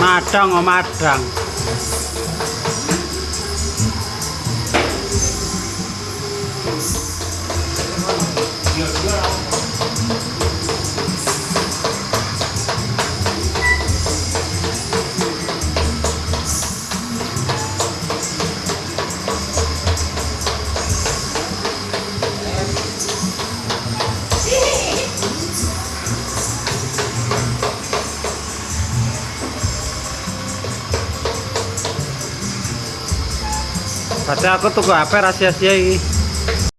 Madang oh madang. Berarti aku tuku HP rahasia-rahasia iki.